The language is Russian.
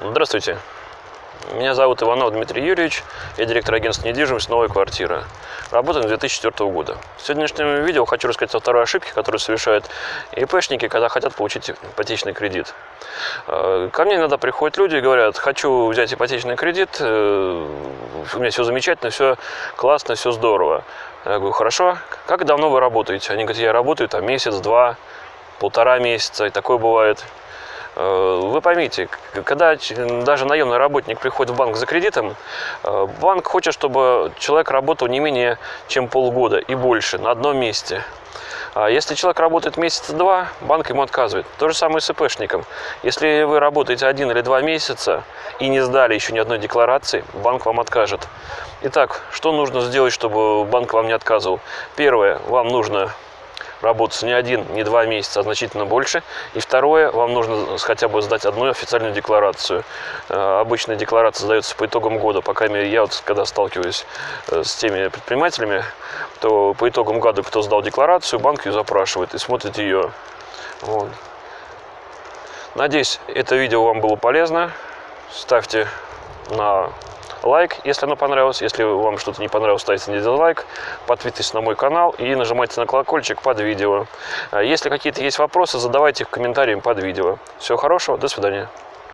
Здравствуйте. Меня зовут Иванов Дмитрий Юрьевич, я директор агентства недвижимость «Новая квартира». Работаем с 2004 года. В сегодняшнем видео хочу рассказать о второй ошибке, которую совершают ИПшники, когда хотят получить ипотечный кредит. Э, ко мне иногда приходят люди и говорят, хочу взять ипотечный кредит, э, у меня все замечательно, все классно, все здорово. Я говорю, хорошо, как давно вы работаете? Они говорят, я работаю там месяц, два, полтора месяца, и такое бывает. Э, вы поймите, когда даже наемный работник приходит в банк за кредитом, э, банк хочет, чтобы человек работал не менее чем полгода и больше на одном месте. А если человек работает месяца-два, банк ему отказывает. То же самое с ИПшником. Если вы работаете один или два месяца и не сдали еще ни одной декларации, банк вам откажет. Итак, что нужно сделать, чтобы банк вам не отказывал? Первое, вам нужно работать не один, не два месяца, а значительно больше. И второе, вам нужно хотя бы сдать одну официальную декларацию. Э, обычная декларация сдается по итогам года. По крайней мере, я вот когда сталкиваюсь э, с теми предпринимателями, то по итогам года, кто сдал декларацию, банк ее запрашивает и смотрит ее. Вот. Надеюсь, это видео вам было полезно. Ставьте на лайк, если оно понравилось. Если вам что-то не понравилось, ставьте не дизлайк. Подписывайтесь на мой канал и нажимайте на колокольчик под видео. А если какие-то есть вопросы, задавайте их комментариям под видео. Всего хорошего, до свидания.